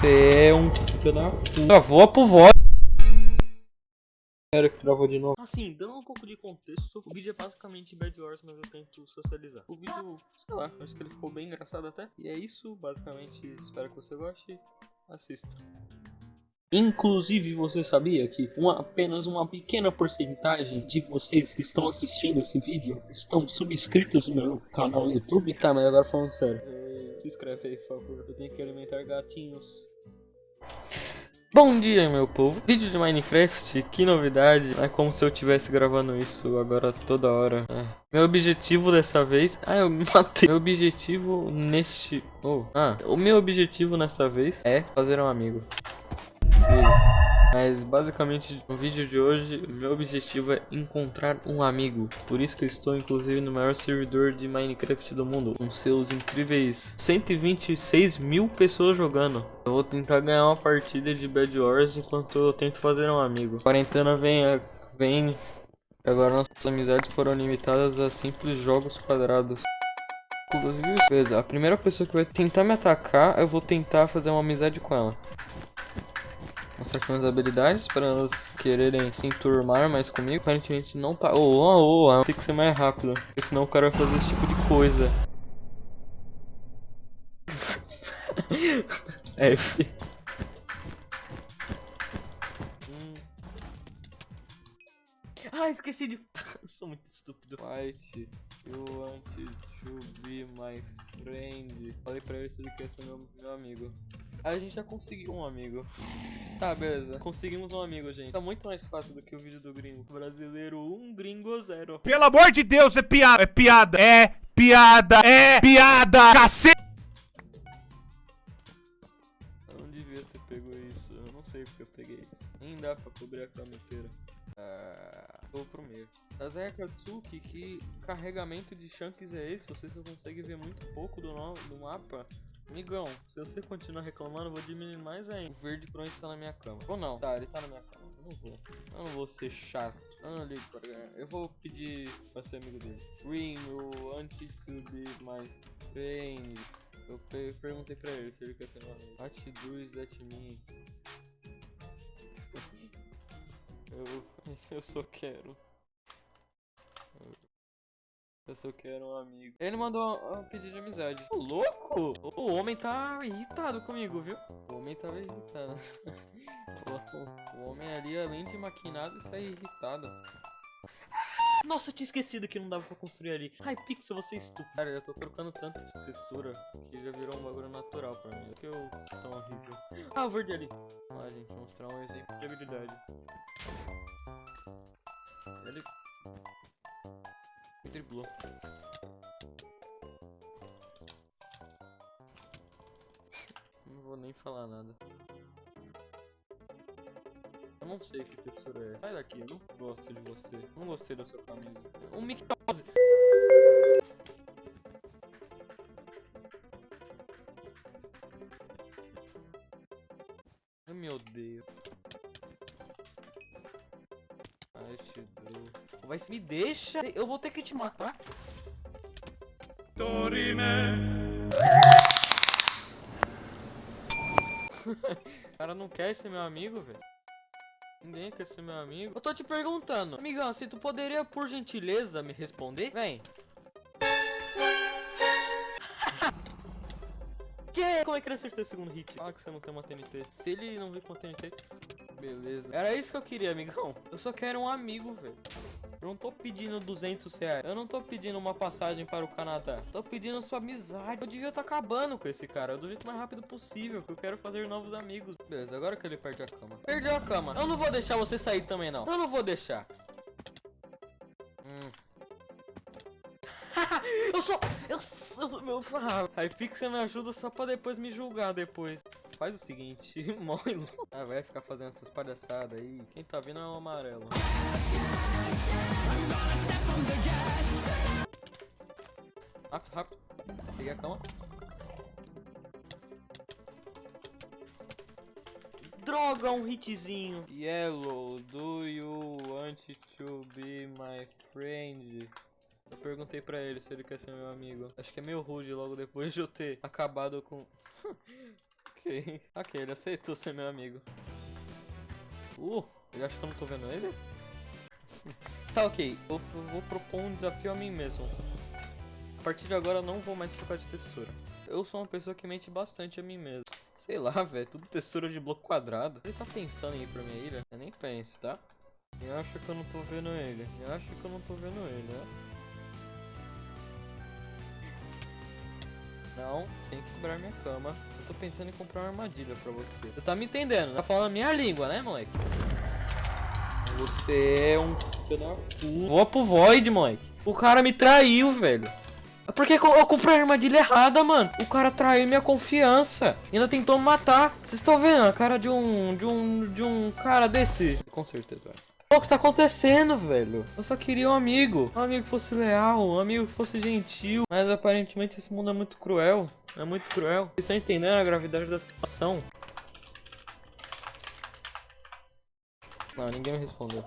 Você é um filho da puta. Travou pro voz. Era que travou de novo. Assim, dando um pouco de contexto, o vídeo é basicamente Bad Wars, mas eu tento socializar. O vídeo, sei lá, acho que ele ficou bem engraçado até. E é isso, basicamente, espero que você goste. Assista. Inclusive, você sabia que uma, apenas uma pequena porcentagem de vocês que estão assistindo esse vídeo estão subscritos no meu canal no YouTube? Tá, mas agora falando sério. Se inscreve aí, por favor. Eu tenho que alimentar gatinhos. Bom dia, meu povo. Vídeo de Minecraft, que novidade. É como se eu estivesse gravando isso agora toda hora. É. Meu objetivo dessa vez... Ah, eu me matei. Meu objetivo neste... Oh. Ah, o meu objetivo nessa vez é fazer um amigo. Mas basicamente no vídeo de hoje, meu objetivo é encontrar um amigo. Por isso que eu estou inclusive no maior servidor de Minecraft do mundo. Com seus incríveis 126 mil pessoas jogando. Eu vou tentar ganhar uma partida de Bad Wars enquanto eu tento fazer um amigo. Quarentena vem, vem. Agora nossas amizades foram limitadas a simples jogos quadrados. Beleza, a primeira pessoa que vai tentar me atacar, eu vou tentar fazer uma amizade com ela aqui minhas habilidades para elas quererem se enturmar mais comigo. Aparentemente não tá. Oh, oh, oh, tem que ser mais rápido. Porque senão o cara vai fazer esse tipo de coisa. F. Hum. Ah, esqueci de. Sou muito estúpido. White, you want to be my friend. Falei pra ele se ele quer ser meu, meu amigo. A gente já conseguiu um amigo. Tá, beleza. Conseguimos um amigo, gente. Tá muito mais fácil do que o vídeo do gringo. Brasileiro 1, um, gringo 0. Pelo amor de Deus, é piada. É piada. É piada. É piada. Cacete. Eu não devia ter pego isso. Eu não sei porque eu peguei isso. Nem dá pra cobrir a cama inteira. Ah, vou pro meio. Tazaya Katsuki, que carregamento de chunks é esse? Você só consegue ver muito pouco do, no, do mapa. Amigão, se você continuar reclamando, eu vou diminuir mais ainda. O verde pronto está na minha cama. Ou não? Tá, ele tá na minha cama. Eu não vou. Eu não vou ser chato. Eu não ligo pra ganhar. Eu vou pedir pra ser amigo dele. Green, you want to be my friend? Eu perguntei pra ele se ele quer ser meu amigo. What that mean? eu, eu só quero. Eu só quero um amigo. Ele mandou um pedido de amizade. Ô, louco! O homem tá irritado comigo, viu? O homem tava irritado. o homem ali, além de maquinado, está irritado. Nossa, eu tinha esquecido que não dava pra construir ali. Ai, Pixel, você é estúpido. Cara, eu tô trocando tanto de textura que já virou um bagulho natural pra mim. Que eu tão horrível. Ah, o verde ali. Ah, gente, mostrar um exemplo de habilidade. Driblou. Não vou nem falar nada. Eu não sei que textura é. Sai daqui, eu não gosto de você. Não gostei da sua camisa. Um mictose! Ai meu Deus. Ai, te Vai me deixa, eu vou ter que te matar. Dorime. o cara não quer ser meu amigo, velho. Ninguém quer ser meu amigo. Eu tô te perguntando, amigão, se tu poderia, por gentileza, me responder? Vem. que? Como é que ele acertou o segundo hit? Ah, que você não tem uma TNT. Se ele não vir com uma TNT... Beleza. Era isso que eu queria, amigão. Eu só quero um amigo, velho. Eu não tô pedindo 200 reais. Eu não tô pedindo uma passagem para o Canadá. Tô pedindo sua amizade. Eu devia estar tá acabando com esse cara. Do jeito mais rápido possível. Que eu quero fazer novos amigos. Beleza, agora que ele perde a cama. Perdeu a cama. Eu não vou deixar você sair também, não. Eu não vou deixar. Hum. eu sou... Eu sou... Meu... Aí fica você me ajuda só pra depois me julgar depois. Faz o seguinte, morre. Ah, vai ficar fazendo essas palhaçadas aí. Quem tá vendo é o amarelo. Rápido, rápido. Peguei a cama. Droga, um hitzinho. Yellow, do you want to be my friend? Eu perguntei pra ele se ele quer ser meu amigo. Acho que é meio rude logo depois de eu ter acabado com... Ok. Ok, ele aceitou ser meu amigo. Uh, ele acha que eu não tô vendo ele? tá, ok. Eu vou propor um desafio a mim mesmo. Partir de agora eu não vou mais trocar de textura. Eu sou uma pessoa que mente bastante a mim mesmo. Sei lá, velho, tudo textura de bloco quadrado. Ele tá pensando em ir pra minha ilha? Eu nem penso, tá? Eu acho que eu não tô vendo ele. Eu acho que eu não tô vendo ele, né? Não, sem quebrar minha cama. Eu tô pensando em comprar uma armadilha pra você. Você tá me entendendo? Tá falando a minha língua, né, moleque? Você é um. Vou pro Void, moleque. O cara me traiu, velho. Por que que eu eu comprei a armadilha errada, mano? O cara traiu minha confiança. E ainda tentou me matar. Vocês estão vendo a cara de um. de um. de um cara desse? Com certeza, velho. O que tá acontecendo, velho? Eu só queria um amigo. Um amigo que fosse leal, um amigo que fosse gentil. Mas aparentemente esse mundo é muito cruel. É muito cruel. Vocês estão entendendo a gravidade da situação? Não, ninguém me respondeu.